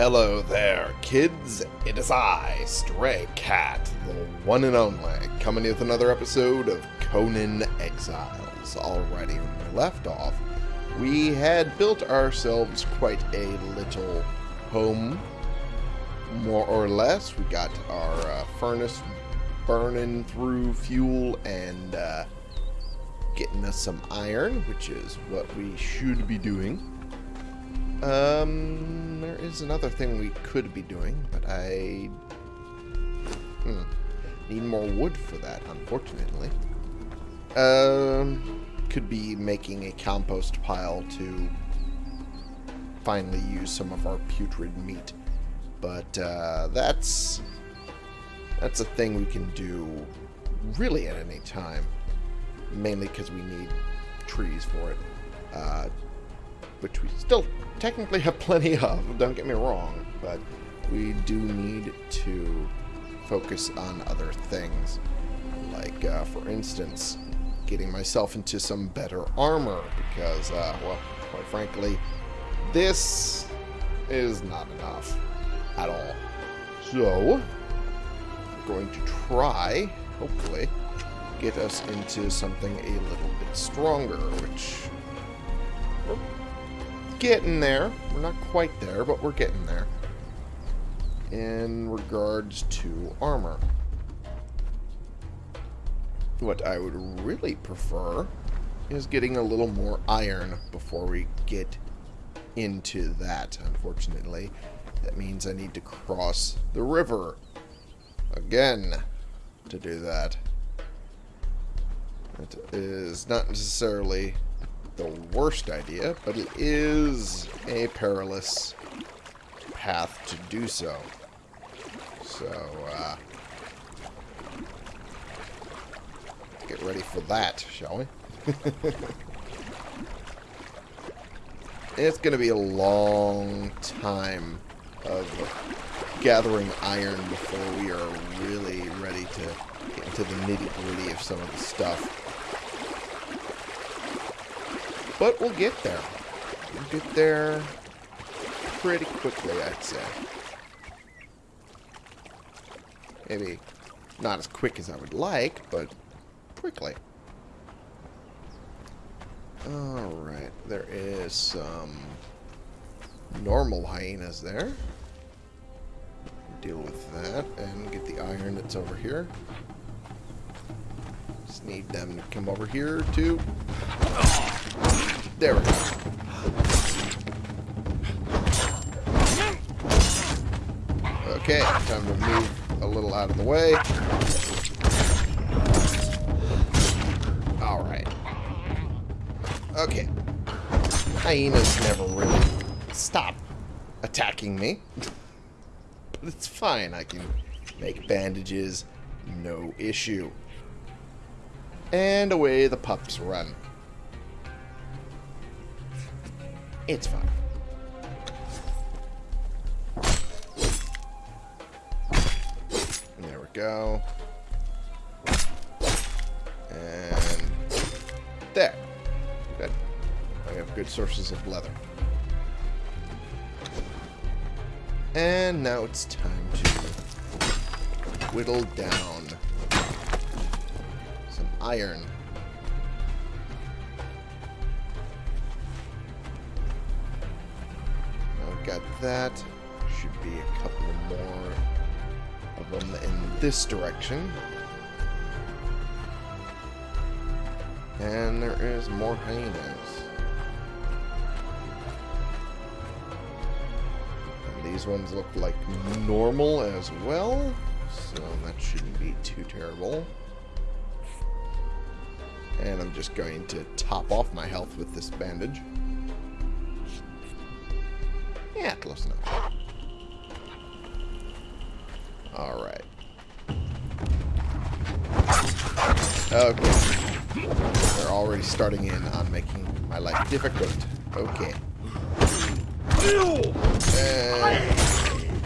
Hello there, kids. It is I, Stray Cat, the one and only, coming with another episode of Conan Exiles. Alrighty, when we left off, we had built ourselves quite a little home, more or less. We got our uh, furnace burning through fuel and uh, getting us some iron, which is what we should be doing. Um, there is another thing we could be doing, but I hmm, need more wood for that, unfortunately. Um, could be making a compost pile to finally use some of our putrid meat, but uh, that's that's a thing we can do really at any time, mainly because we need trees for it. Uh, which we still technically have plenty of, don't get me wrong, but we do need to focus on other things. Like, uh, for instance, getting myself into some better armor, because, uh, well, quite frankly, this is not enough at all. So, we're going to try, hopefully, get us into something a little bit stronger, which getting there. We're not quite there, but we're getting there. In regards to armor. What I would really prefer is getting a little more iron before we get into that, unfortunately. That means I need to cross the river again to do that. That is not necessarily the worst idea, but it is a perilous path to do so. So, uh, get ready for that, shall we? it's going to be a long time of gathering iron before we are really ready to get into the nitty-gritty of some of the stuff. But we'll get there. We'll get there pretty quickly, I'd say. Maybe not as quick as I would like, but quickly. Alright, there is some normal hyenas there. Deal with that and get the iron that's over here. Just need them to come over here too. There we go. Okay, time to move a little out of the way. Alright. Okay. Hyenas never really stop attacking me. but it's fine. I can make bandages. No issue. And away the pups run. It's fine. there we go. And there. Good. I have good sources of leather. And now it's time to whittle down some iron. Got that. Should be a couple more of them in this direction. And there is more hyenas. And these ones look like normal as well, so that shouldn't be too terrible. And I'm just going to top off my health with this bandage. Close enough. Alright. Okay. They're already starting in on making my life difficult. Okay. And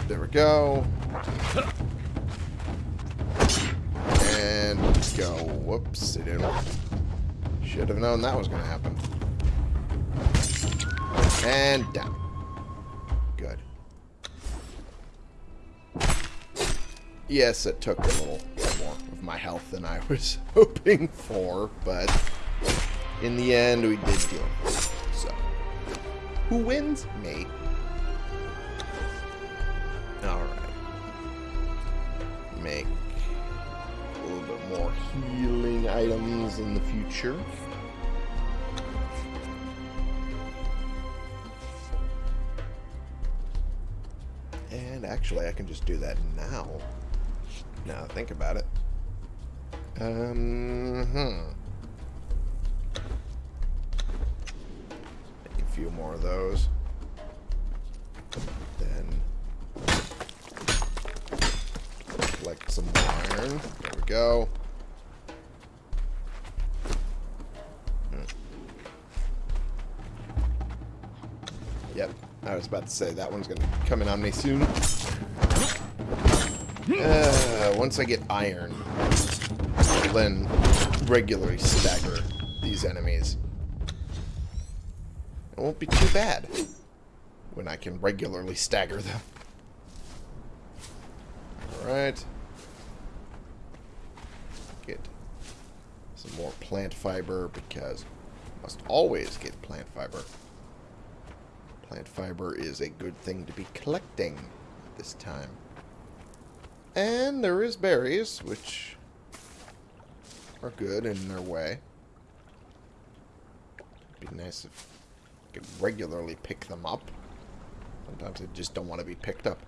there we go. And go. Whoops. I didn't. Should have known that was going to happen. And down. Yes, it took a little more of my health than I was hoping for, but in the end, we did kill him. So, who wins? Me. Alright. Make a little bit more healing items in the future. And actually, I can just do that now. Now think about it. Um, hmm. Make a few more of those. Then collect some iron. There we go. Hmm. Yep, I was about to say that one's going to come in on me soon. Uh, once I get iron, then regularly stagger these enemies. It won't be too bad when I can regularly stagger them. Alright. Get some more plant fiber because must always get plant fiber. Plant fiber is a good thing to be collecting at this time. And there is berries, which are good in their way. Be nice if I could regularly pick them up. Sometimes they just don't want to be picked up.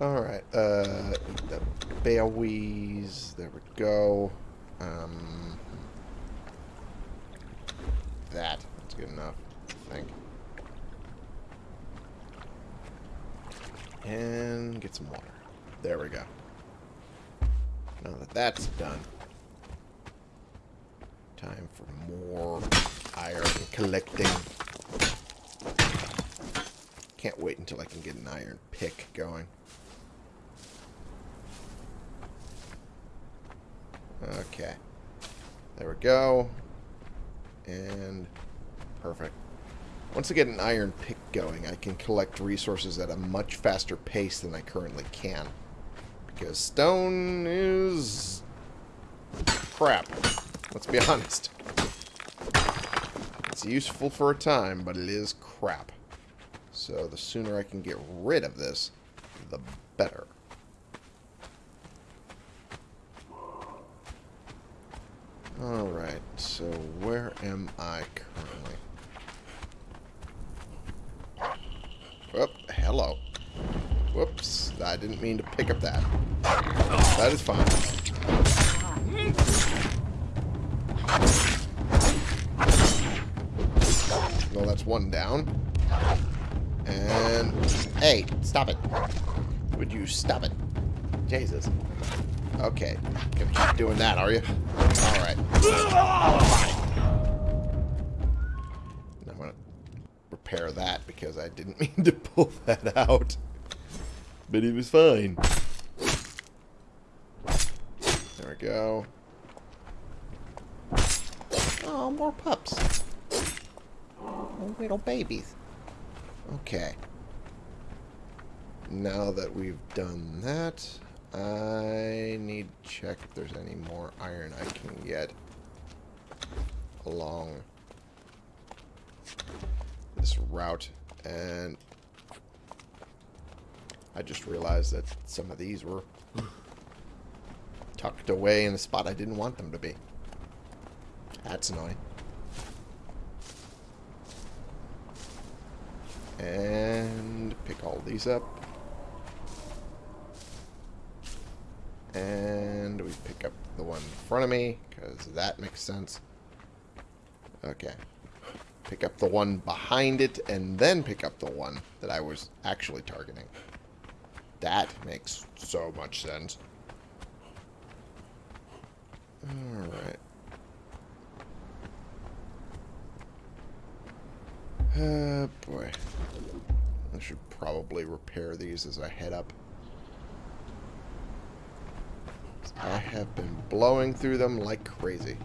Alright, uh, the Baowees, there we go. Um, that, that's good enough, I think. And get some water. There we go. Now that that's done, time for more iron collecting. Can't wait until I can get an iron pick going. Okay. There we go. And perfect. Once I get an iron pick going, I can collect resources at a much faster pace than I currently can. Because stone is crap. Let's be honest. It's useful for a time, but it is crap. So the sooner I can get rid of this, the better. Alright, so where am I currently? Whoop, hello. Whoops, I didn't mean to pick up that. That is fine. Well, that's one down. And... Hey, stop it. Would you stop it? Jesus. Okay. Gonna keep doing that, are you? Alright. I'm gonna repair that because I didn't mean to pull that out. But it was fine. There we go. Oh, more pups. Oh, little babies. Okay. Now that we've done that, I need to check if there's any more iron I can get along this route. And I just realized that some of these were tucked away in a spot I didn't want them to be. That's annoying. And pick all these up. And we pick up the one in front of me, because that makes sense. Okay. Pick up the one behind it, and then pick up the one that I was actually targeting. That makes so much sense. Alright. Uh, boy. I should probably repair these as I head up. I have been blowing through them like crazy.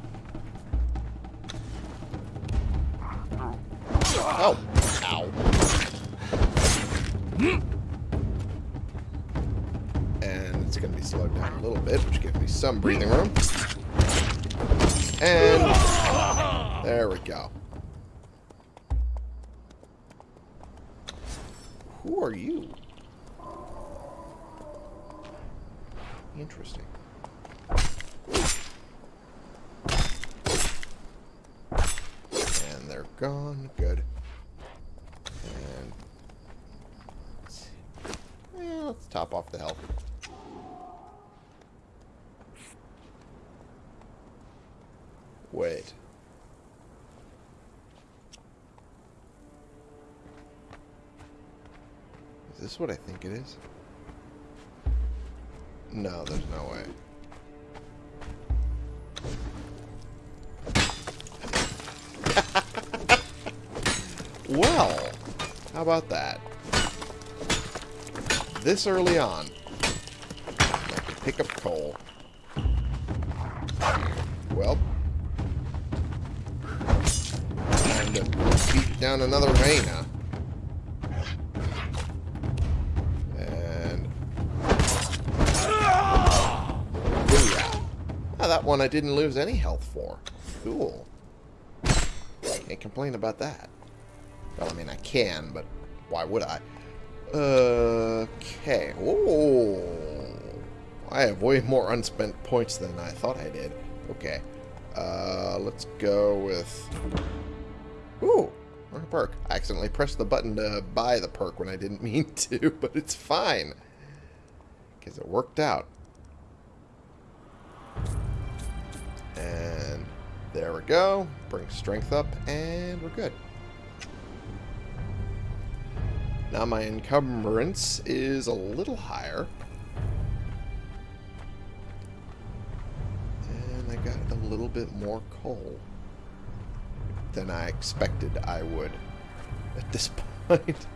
Some breathing room. And there we go. Who are you? Interesting. And they're gone. Good. And let's, yeah, let's top off the health. Wait. Is this is? No, there's no way. well, how about that? This early on, I can pick up coal. Well, time to beat down another vein, Ah, that one I didn't lose any health for. Cool. Can't complain about that. Well, I mean, I can, but why would I? Okay. Oh, I have way more unspent points than I thought I did. Okay. Uh, let's go with... Ooh, a perk. I accidentally pressed the button to buy the perk when I didn't mean to, but it's fine. Because it worked out. And there we go. Bring strength up, and we're good. Now my encumbrance is a little higher. And I got a little bit more coal than I expected I would at this point.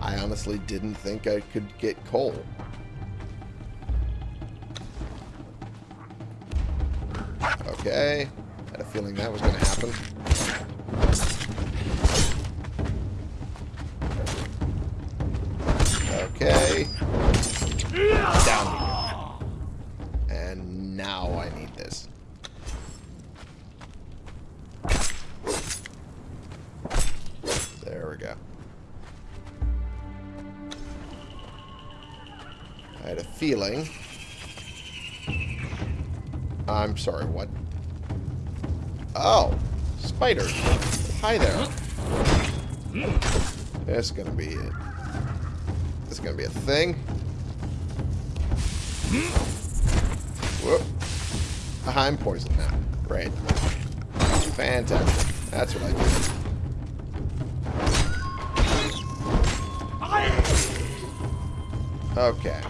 I honestly didn't think I could get coal. Okay. Had a feeling that was going to happen. Okay. Down. And now I need this. There we go. I had a feeling. I'm sorry, what? Oh, spiders. Hi there. That's gonna be it. This is gonna be a thing. Whoop. I'm poisoned now. Great. Fantastic. That's what I do. Okay.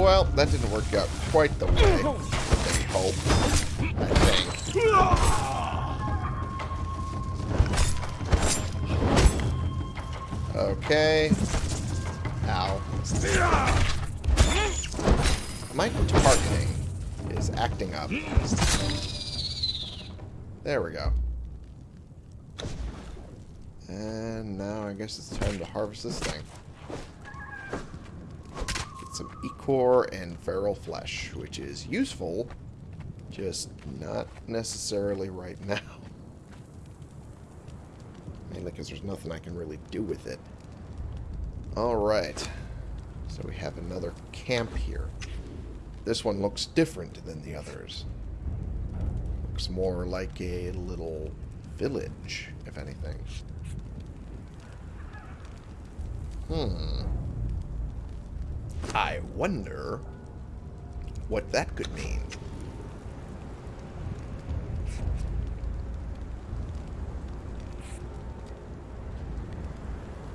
Well, that didn't work out quite the way they. I think. Okay. Ow. My targeting is acting up. There we go. And now I guess it's time to harvest this thing. Get Ichor and feral flesh, which is useful, just not necessarily right now. Mainly because there's nothing I can really do with it. Alright. So we have another camp here. This one looks different than the others. Looks more like a little village, if anything. Hmm. I wonder what that could mean.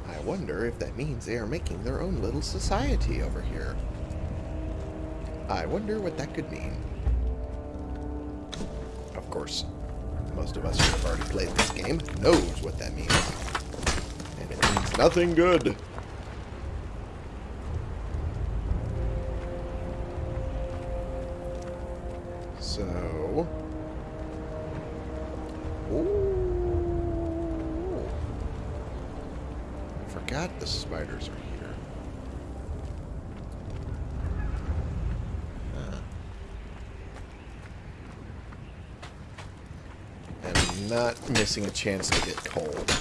I wonder if that means they are making their own little society over here. I wonder what that could mean. Of course, most of us who have already played this game knows what that means. And it means nothing good. A chance to get cold.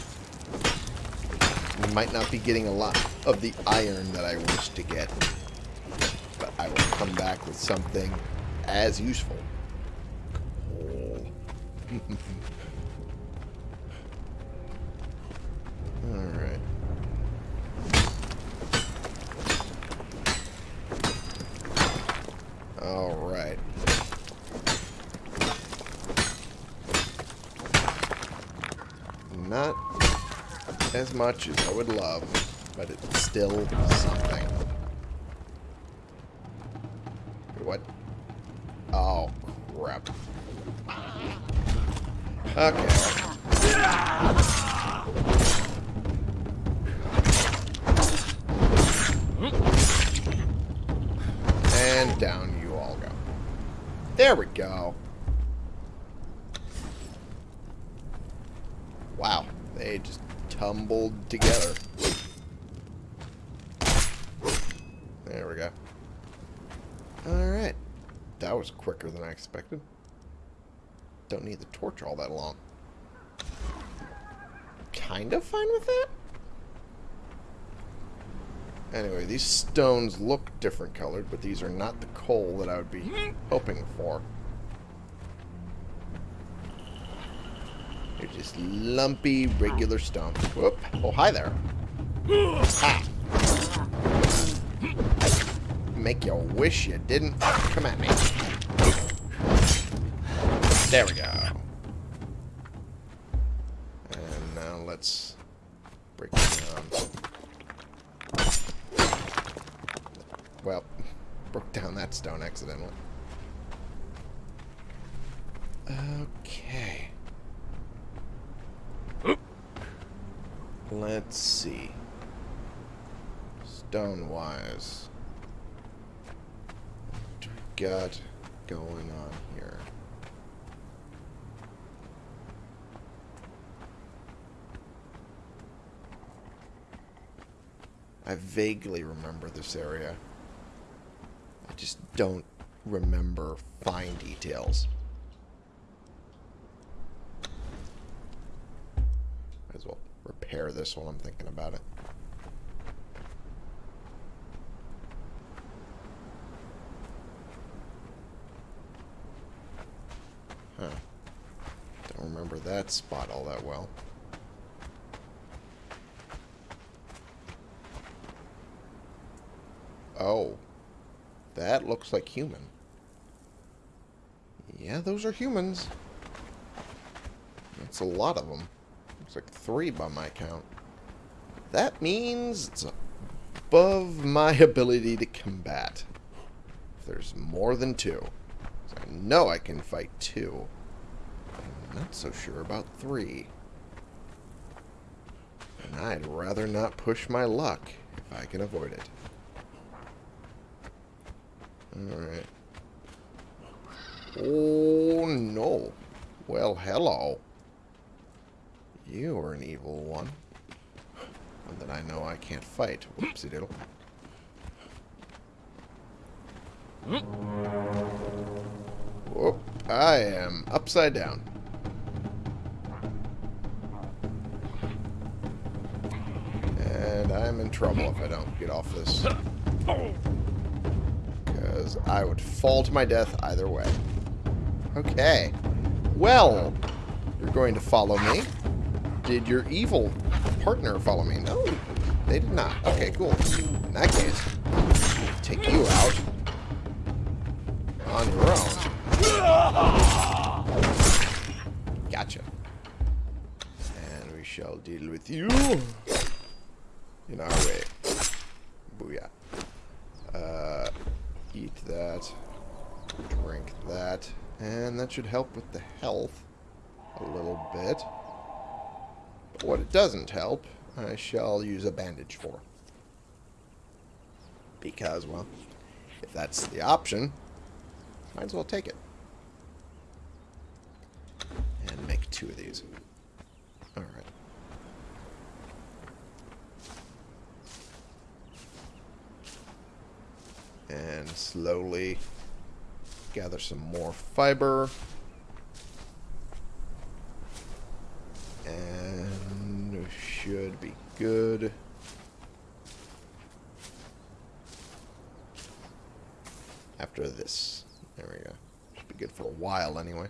We might not be getting a lot of the iron that I wish to get. But I will come back with something as useful. Coal. Alright. Alright. Not as much as I would love, but it's still something. What? Oh, crap. Okay. And down you all go. There we go. Wow, they just tumbled together. There we go. Alright. That was quicker than I expected. Don't need the torch all that long. Kind of fine with that? Anyway, these stones look different colored, but these are not the coal that I would be hoping for. Just lumpy, regular stone. Whoop. Oh, hi there. Ha! Make you wish you didn't come at me. There we go. And now let's break it down. Well, broke down that stone accidentally. Okay. Let's see. Stone-wise. What do we got going on here? I vaguely remember this area. I just don't remember fine details. Might as well repair this while I'm thinking about it. Huh. Don't remember that spot all that well. Oh. That looks like human. Yeah, those are humans. That's a lot of them. Looks like three by my count. That means it's above my ability to combat. If there's more than two. I know I can fight two. I'm not so sure about three. And I'd rather not push my luck if I can avoid it. Alright. Oh, no. Well, hello. You are an evil one. One that I know I can't fight. Whoopsie diddle. Whoop. I am upside down. And I'm in trouble if I don't get off this. Because I would fall to my death either way. Okay. Well, you're going to follow me. Did your evil partner follow me? No, they did not. Okay, cool. In that case, take you out on your own. Gotcha. And we shall deal with you in our way. that should help with the health a little bit. But what it doesn't help, I shall use a bandage for. Because, well, if that's the option, might as well take it. And make two of these. Alright. And slowly gather some more fiber. And we should be good. After this. There we go. Should be good for a while anyway.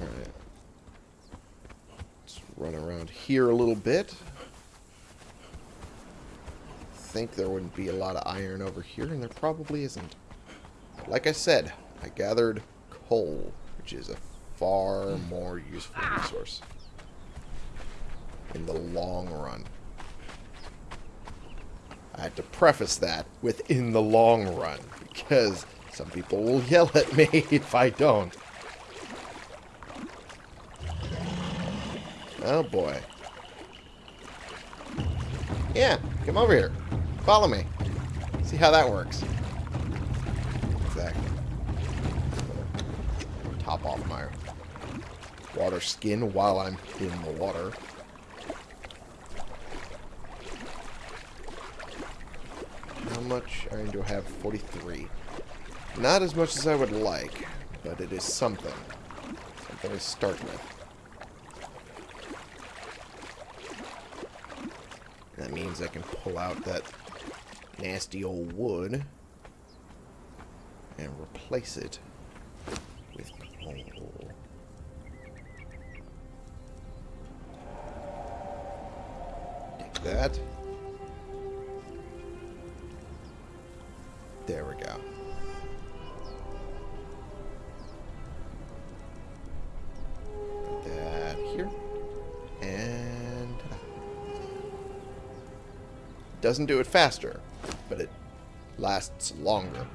Alright. Let's run around here a little bit. Think there wouldn't be a lot of iron over here, and there probably isn't. Like I said, I gathered coal, which is a far more useful resource in the long run. I had to preface that with in the long run, because some people will yell at me if I don't. Oh boy. Yeah, come over here. Follow me. See how that works. Exactly. Top off my water skin while I'm in the water. How much iron do I have? 43. Not as much as I would like, but it is something. Something to start with. That means I can pull out that nasty old wood and replace it with coal. Take that. There we go. That here. And uh, doesn't do it faster, but it lasts longer.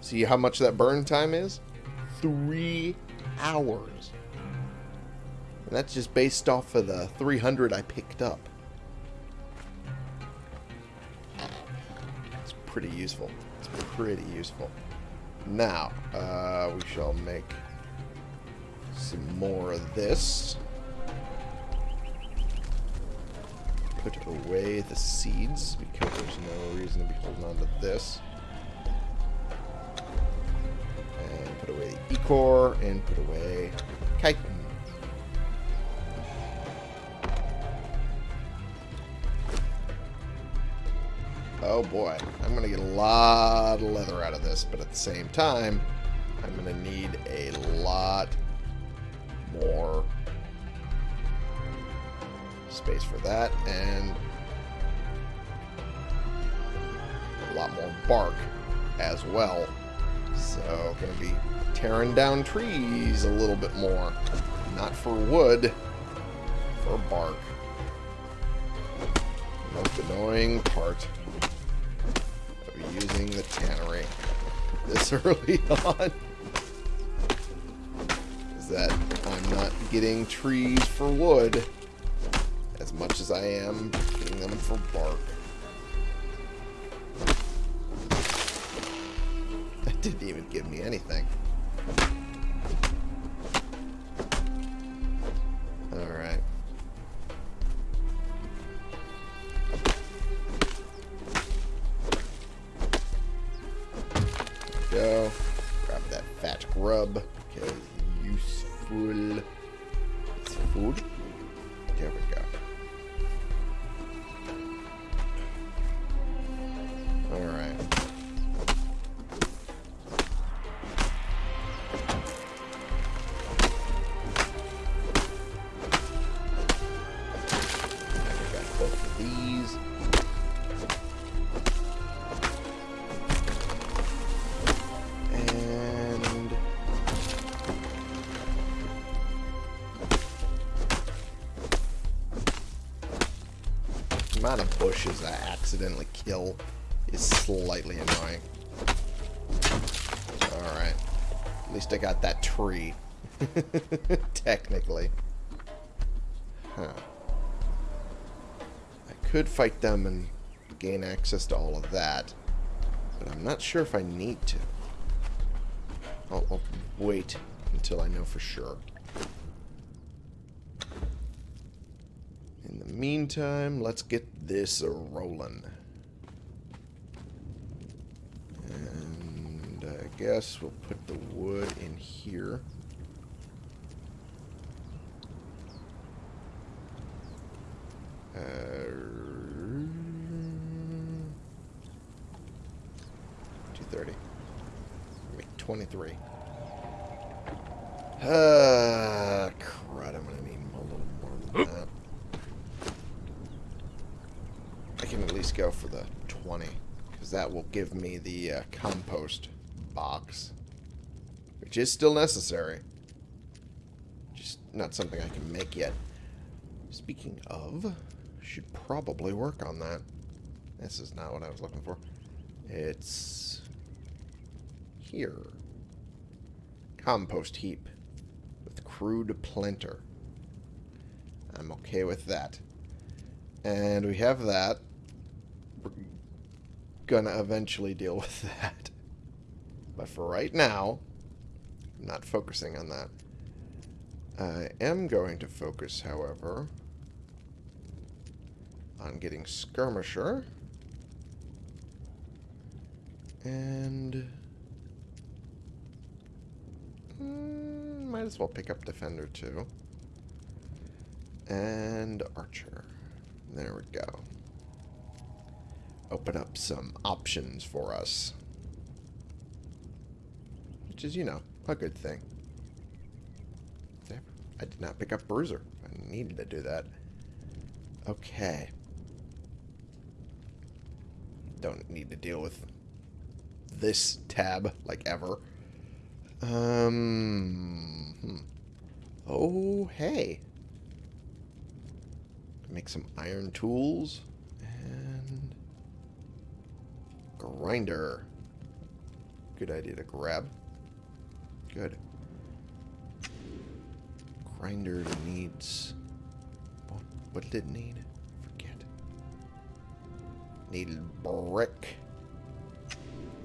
See how much that burn time is? Three hours. And that's just based off of the 300 I picked up. It's pretty useful. It's pretty useful. Now, uh, we shall make some more of this. Put away the seeds, because there's no reason to be holding on to this. And put away the Ichor, and put away Chitin. Oh boy, I'm going to get a lot of leather out of this, but at the same time, I'm going to need a lot more space for that, and a lot more bark as well. So, to be tearing down trees a little bit more. Not for wood, for bark. Most annoying part of using the tannery this early on is that I'm not getting trees for wood as much as I am getting them for bark. That didn't even give me anything. Alright. Go. Grab that fat grub because useful. It's food. Bushes I accidentally kill is slightly annoying. Alright. At least I got that tree. Technically. Huh. I could fight them and gain access to all of that. But I'm not sure if I need to. I'll, I'll wait until I know for sure. In the meantime, let's get this rolling. And I guess we'll put the wood in here. Uh, 230. Make 23. Uh, crud, I'm gonna need a little more than that. I can at least go for the 20, because that will give me the uh, compost box, which is still necessary. Just not something I can make yet. Speaking of, should probably work on that. This is not what I was looking for. It's here. Compost heap with crude planter. I'm okay with that. And we have that. We're gonna eventually deal with that. But for right now, I'm not focusing on that. I am going to focus, however, on getting Skirmisher. And... Mm, might as well pick up Defender, too. And Archer. There we go. Open up some options for us. Which is, you know, a good thing. I did not pick up Bruiser. I needed to do that. Okay. Don't need to deal with this tab, like ever. Um. Hmm. Oh, hey. Make some iron tools. Grinder. Good idea to grab. Good. Grinder needs... What, what did it need? Forget. Needed brick.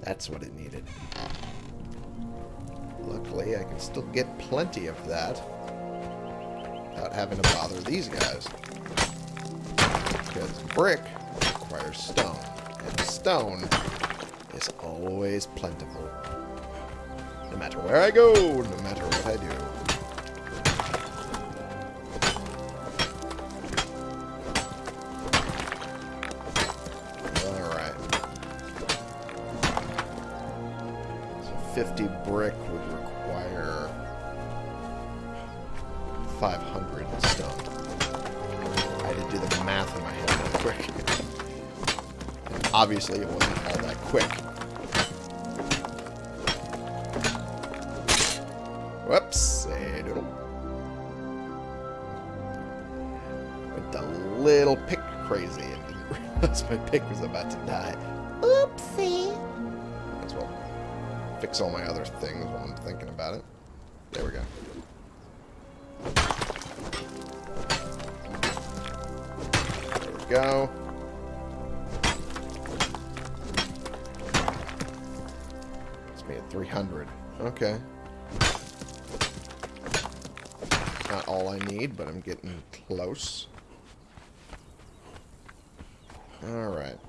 That's what it needed. Luckily, I can still get plenty of that without having to bother these guys. Because brick requires stone, and stone is always plentiful. No matter where I go, no matter what I do. Obviously it wasn't all that quick. Whoops. Went a little pick crazy and didn't realize my pick was about to die. Oopsie. Might as well fix all my other things while I'm thinking about it. 300. Okay. Not all I need, but I'm getting close. Alright.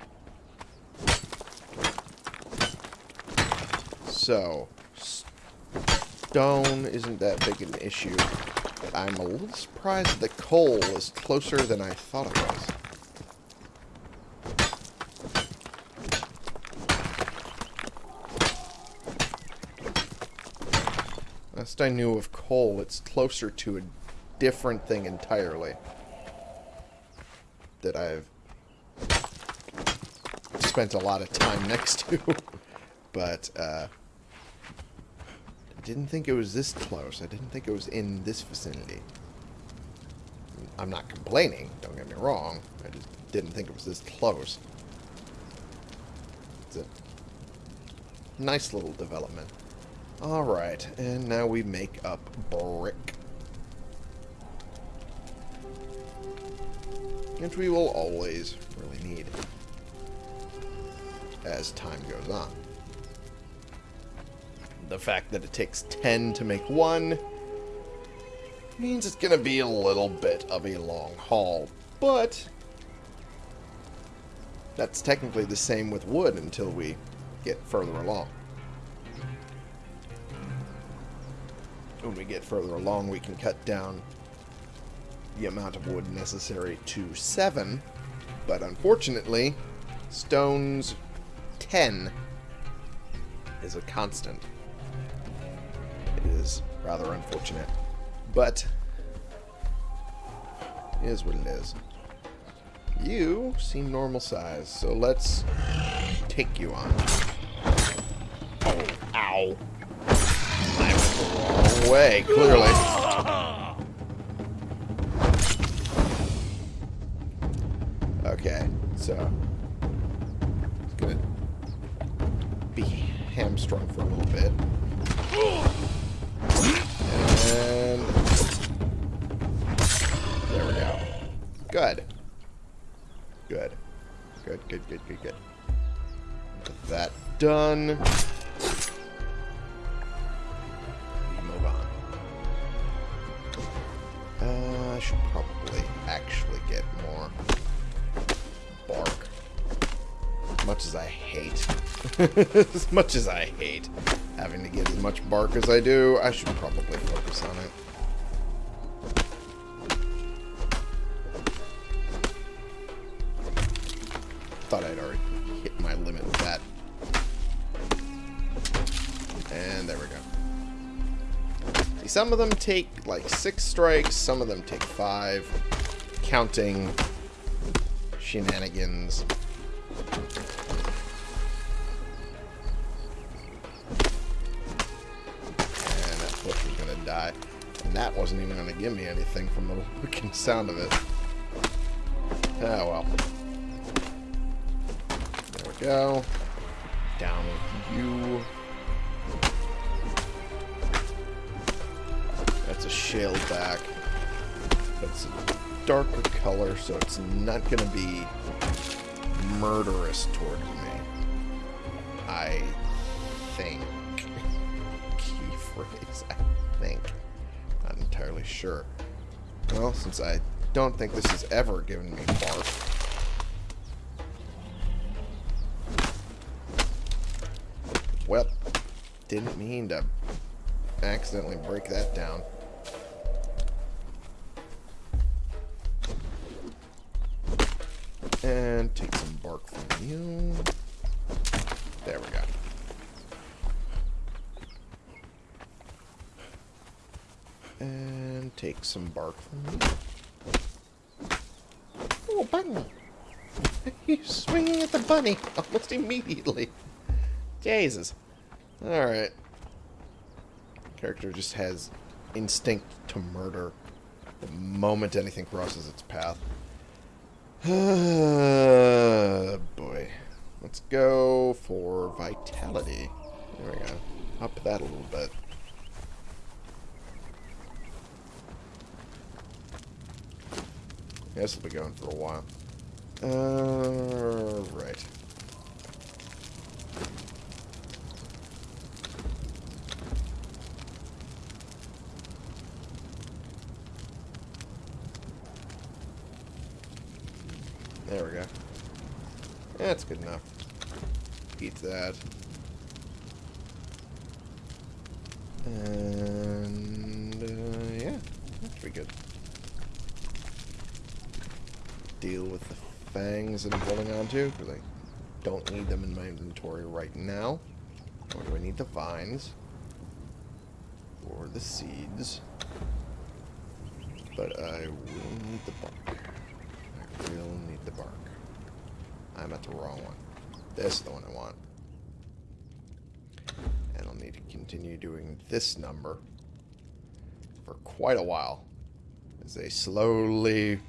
So, stone isn't that big an issue. I'm a little surprised that coal is closer than I thought it was. Last I knew of coal, it's closer to a different thing entirely. That I've spent a lot of time next to. but, uh... I didn't think it was this close. I didn't think it was in this vicinity. I'm not complaining, don't get me wrong. I just didn't think it was this close. It's a nice little development. Alright, and now we make up brick. Which we will always really need as time goes on. The fact that it takes 10 to make one means it's going to be a little bit of a long haul. But that's technically the same with wood until we get further along. When we get further along, we can cut down the amount of wood necessary to 7. But unfortunately, stones 10 is a constant. It is rather unfortunate. But, is what it is. You seem normal size, so let's take you on. Oh, ow. Way, clearly. Okay, so it's gonna be hamstrung for a little bit. And there we go. Good. Good. Good, good, good, good, good. Get that done. as much as I hate having to get as much bark as I do, I should probably focus on it. Thought I'd already hit my limit with that. And there we go. See, some of them take like six strikes, some of them take five, counting shenanigans. And that wasn't even going to give me anything from the looking sound of it. Oh well. There we go. Down with you. That's a shale back. That's a darker color, so it's not going to be murderous towards me. I think. Key phrase, think. Not entirely sure. Well, since I don't think this has ever given me bark. Well, didn't mean to accidentally break that down. And take some bark from you. There we go. And take some bark from me. Oh, bunny! He's swinging at the bunny almost immediately. Jesus. Alright. Character just has instinct to murder the moment anything crosses its path. boy. Let's go for vitality. There we go. Up that a little bit. This will be going for a while. Uh, right. There we go. That's good enough. Eat that. And, Deal with the fangs that I'm holding on to, because I don't need them in my inventory right now. Or do I need the vines? Or the seeds? But I will need the bark. I will need the bark. I'm at the wrong one. This is the one I want. And I'll need to continue doing this number for quite a while as they slowly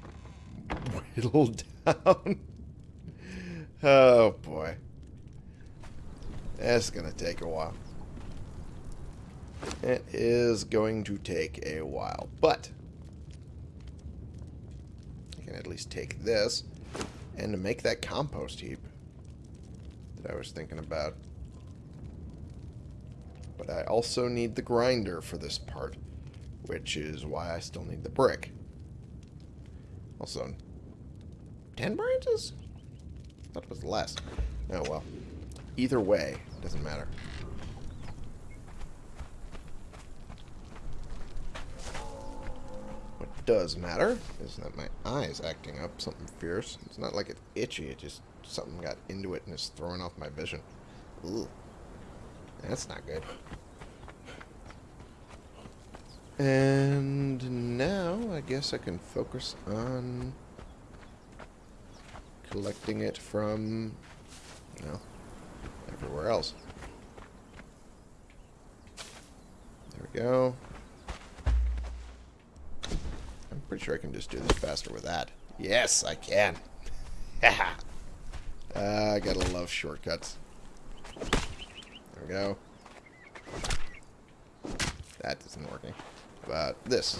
whittle down. oh boy. That's going to take a while. It is going to take a while, but I can at least take this and make that compost heap that I was thinking about. But I also need the grinder for this part, which is why I still need the brick. Also, 10 branches? I thought it was less. Oh, well. Either way, It doesn't matter. What does matter is that my eye is acting up something fierce. It's not like it's itchy, it just something got into it and it's throwing off my vision. Ooh. That's not good. And now I guess I can focus on collecting it from, you know, everywhere else. There we go. I'm pretty sure I can just do this faster with that. Yes, I can. uh, I gotta love shortcuts. There we go. That isn't working. About this.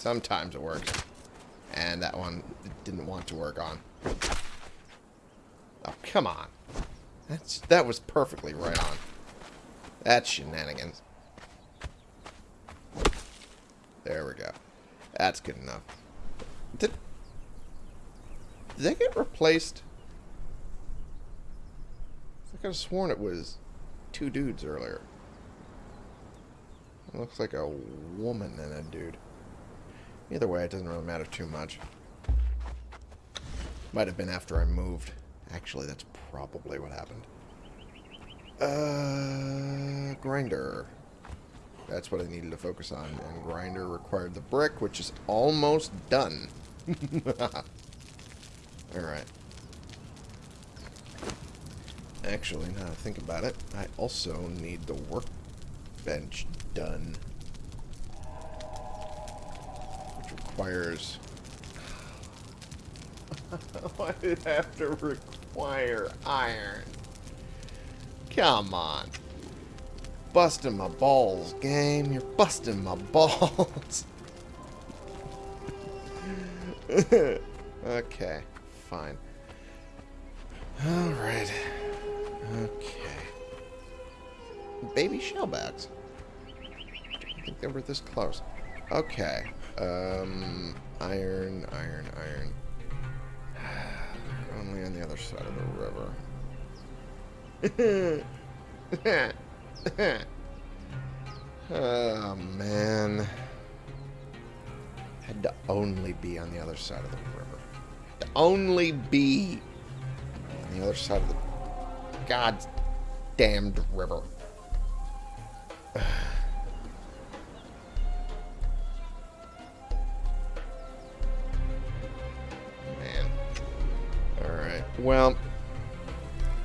Sometimes it works. And that one didn't want to work on. Oh, come on. That's That was perfectly right on. That's shenanigans. There we go. That's good enough. Did, did they get replaced? I could have sworn it was two dudes earlier. It looks like a woman and a dude. Either way, it doesn't really matter too much. Might have been after I moved. Actually, that's probably what happened. Uh, grinder. That's what I needed to focus on. And grinder required the brick, which is almost done. Alright. Actually, now I think about it, I also need the workbench done. Requires... Why did it have to require iron? Come on. Busting my balls, game. You're busting my balls. okay, fine. Alright. Okay. Baby shalebacks. I think they were this close. Okay. Um, iron, iron, iron. Only on the other side of the river. oh, man. Had to only be on the other side of the river. Had to only be on the other side of the God's damned river. Well,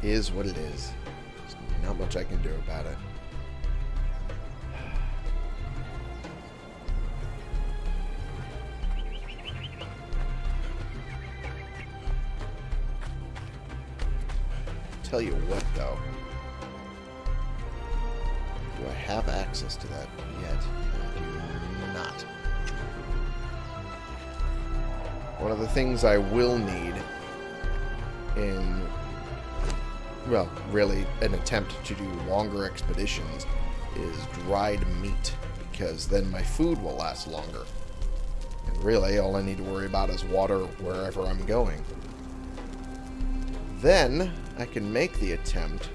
is what it is. There's not much I can do about it. Tell you what, though. Do I have access to that yet? I do not. One of the things I will need in, well, really an attempt to do longer expeditions is dried meat, because then my food will last longer. And really, all I need to worry about is water wherever I'm going. Then, I can make the attempt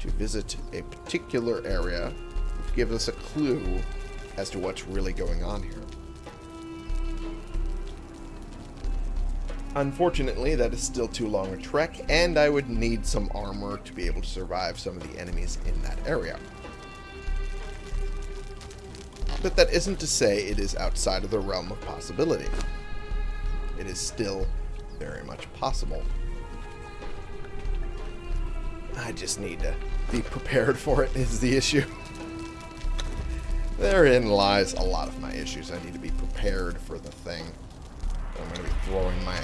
to visit a particular area to give us a clue as to what's really going on here. Unfortunately, that is still too long a trek, and I would need some armor to be able to survive some of the enemies in that area. But that isn't to say it is outside of the realm of possibility. It is still very much possible. I just need to be prepared for it is the issue. Therein lies a lot of my issues. I need to be prepared for the thing. I'm going to be throwing my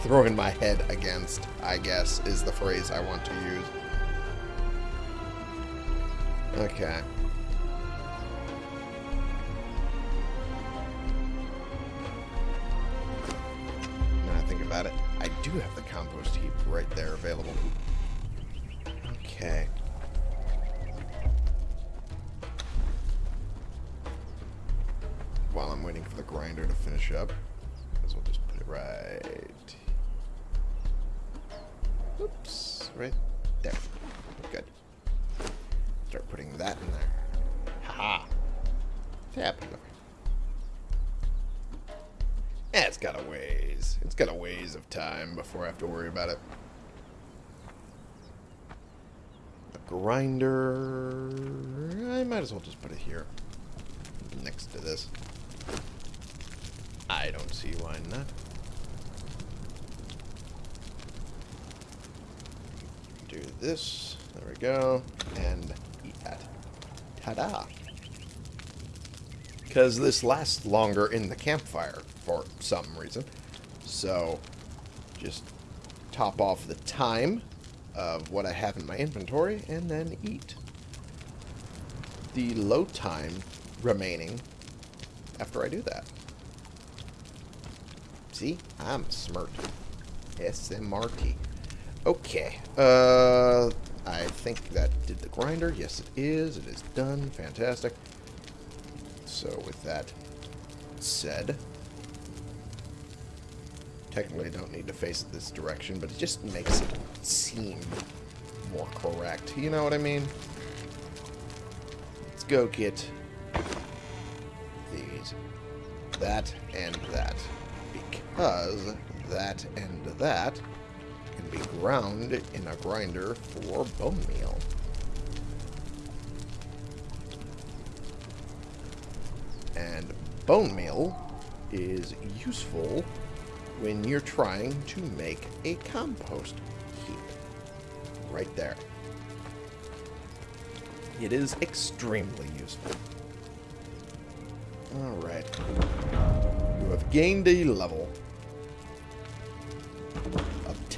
throwing my head against, I guess, is the phrase I want to use. Okay. Now I think about it, I do have the compost heap right there available. Okay. Up. As well just put it right... Oops, right there. Good. Start putting that in there. Haha. Tap. Eh, it's got a ways. It's got a ways of time before I have to worry about it. A grinder... I might as well just put it here. Next to this. I don't see why not. Do this. There we go. And eat that. Ta-da! Because this lasts longer in the campfire for some reason. So, just top off the time of what I have in my inventory and then eat. The load time remaining after I do that. See? I'm smart. SMRT. Okay. Uh, I think that did the grinder. Yes, it is. It is done. Fantastic. So with that said, technically don't need to face it this direction, but it just makes it seem more correct. You know what I mean? Let's go get these. That and that. Because that and that can be ground in a grinder for bone meal. And bone meal is useful when you're trying to make a compost heap. Right there. It is extremely useful. Alright. You have gained a level.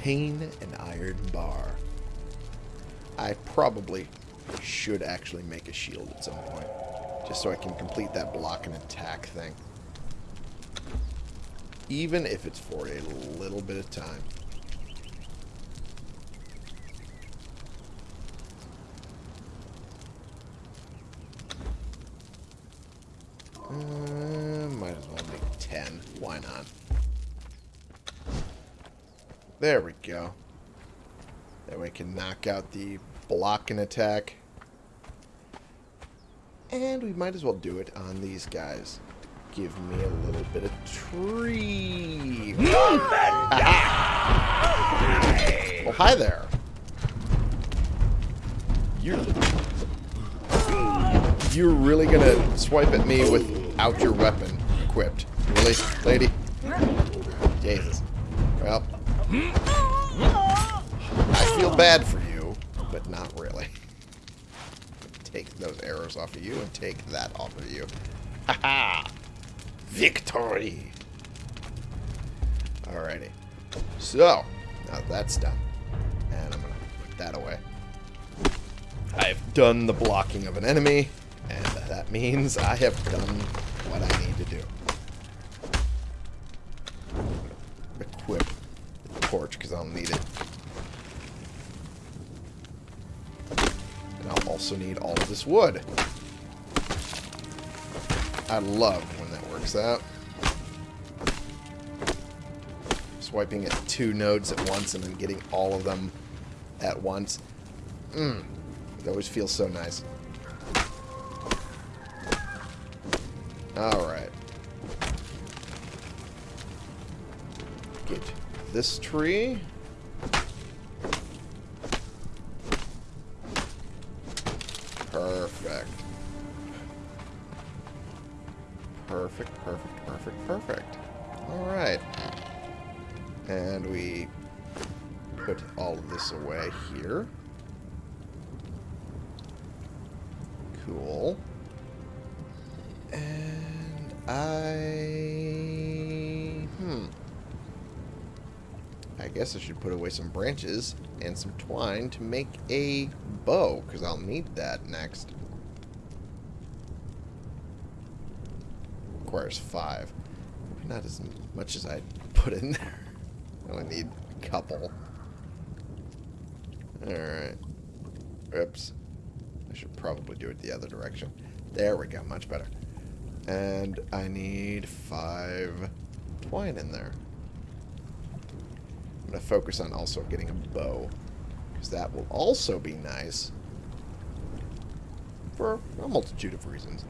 Obtain an iron bar. I probably should actually make a shield at some point. Just so I can complete that block and attack thing. Even if it's for a little bit of time. Uh, might as well make 10. Why not? There we go. That way I can knock out the blocking attack. And we might as well do it on these guys. Give me a little bit of tree. well, hi there. You're, you're really gonna swipe at me without your weapon equipped. Really, lady? Jesus. Well, feel bad for you, but not really take those arrows off of you and take that off of you. Haha! Victory! Alrighty. So, now that's done. And I'm going to put that away. I've done the blocking of an enemy, and that means I have done also need all of this wood. I love when that works out. Swiping at two nodes at once and then getting all of them at once. Mmm. It always feels so nice. Alright. Get this tree. Cool. And I... Hmm. I guess I should put away some branches and some twine to make a bow, because I'll need that next. Requires five. Not as much as I put in there. I only need a couple. Alright. Oops. Probably do it the other direction. There we go, much better. And I need five twine in there. I'm going to focus on also getting a bow. Because that will also be nice. For a multitude of reasons.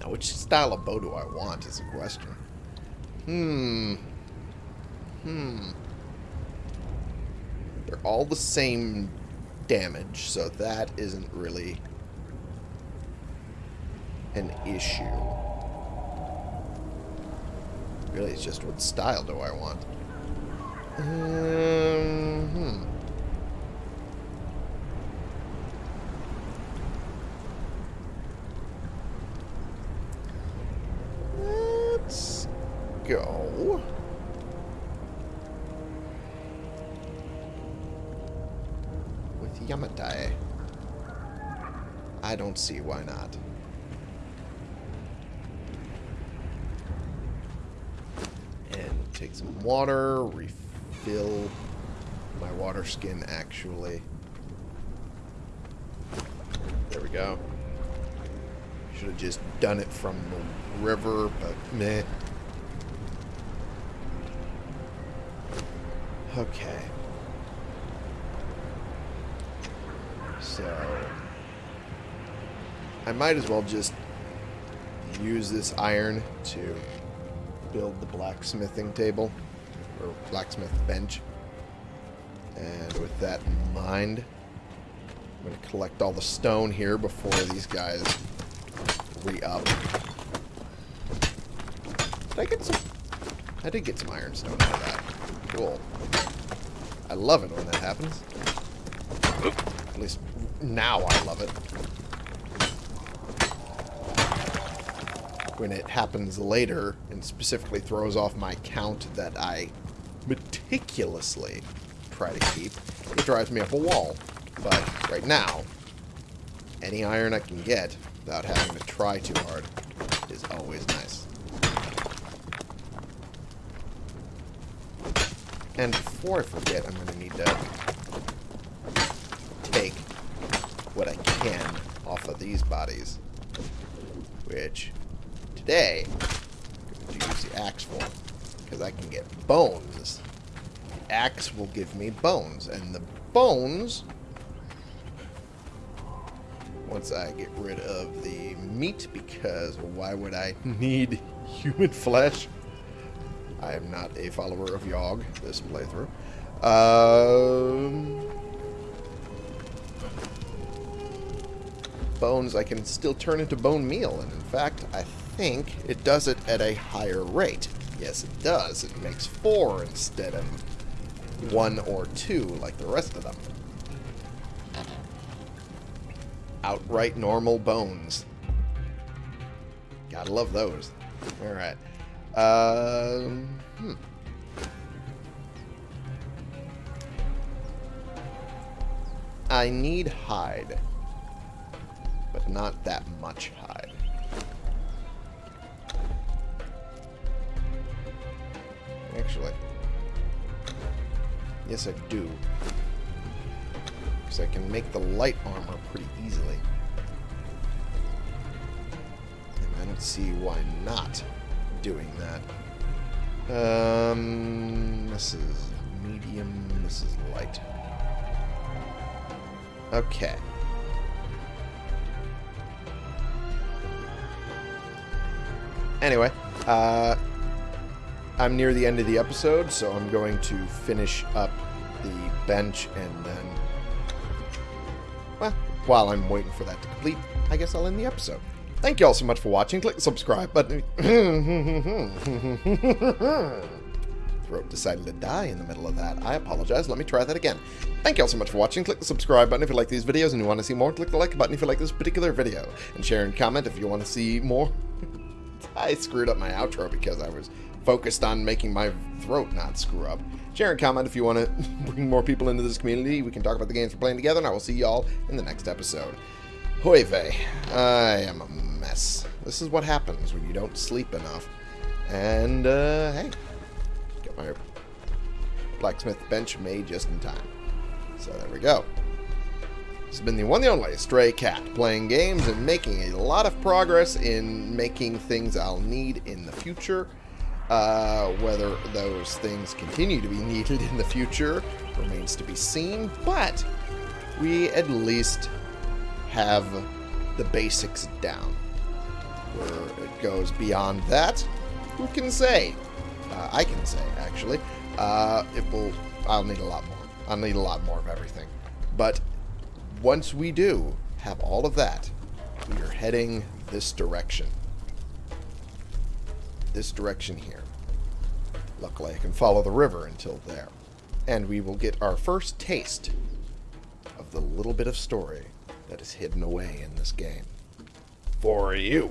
Now, which style of bow do I want is the question. Hmm. Hmm. They're all the same damage, so that isn't really an issue. Really, it's just what style do I want? Um, hmm. Let's go. Yamatai. I don't see why not. And take some water, refill my water skin actually. There we go. Should have just done it from the river, but meh. Okay. So... I might as well just use this iron to build the blacksmithing table, or blacksmith bench. And with that in mind, I'm going to collect all the stone here before these guys re-up. Did I get some... I did get some ironstone out of that. Cool. I love it when that happens. At least now I love it. When it happens later and specifically throws off my count that I meticulously try to keep, it drives me up a wall. But right now, any iron I can get without having to try too hard is always nice. And before I forget, I'm going to need to take what I can off of these bodies. Which, today, I'm going to use the axe for. Because I can get bones. The axe will give me bones. And the bones once I get rid of the meat because why would I need human flesh? I am not a follower of Yog this playthrough. Um, bones I can still turn into bone meal, and in fact, I think it does it at a higher rate. Yes, it does. It makes four instead of one or two like the rest of them outright normal bones. Gotta love those. Alright. Um, hmm. I need hide. But not that much hide. Actually. Yes, I do. Because I can make the light armor pretty easily. And I don't see why not doing that. Um, this is medium, this is light. Okay. Anyway, uh, I'm near the end of the episode, so I'm going to finish up the bench and then well, while I'm waiting for that to complete, I guess I'll end the episode. Thank you all so much for watching. Click the subscribe button. Throat decided to die in the middle of that. I apologize. Let me try that again. Thank you all so much for watching. Click the subscribe button if you like these videos and you want to see more. Click the like button if you like this particular video. And share and comment if you want to see more. I screwed up my outro because I was focused on making my throat not screw up. Share and comment if you want to bring more people into this community. We can talk about the games we're playing together, and I will see y'all in the next episode. Hoi vey. I am a mess. This is what happens when you don't sleep enough. And, uh, hey. Get my blacksmith bench made just in time. So there we go. This has been the one and only Stray Cat, playing games and making a lot of progress in making things I'll need in the future. Uh, whether those things continue to be needed in the future remains to be seen, but we at least have the basics down. Where it goes beyond that, who can say? Uh, I can say, actually. Uh, it will. I'll need a lot more. I'll need a lot more of everything. But once we do have all of that, we are heading this direction. This direction here. Luckily, I can follow the river until there. And we will get our first taste of the little bit of story that is hidden away in this game. For you.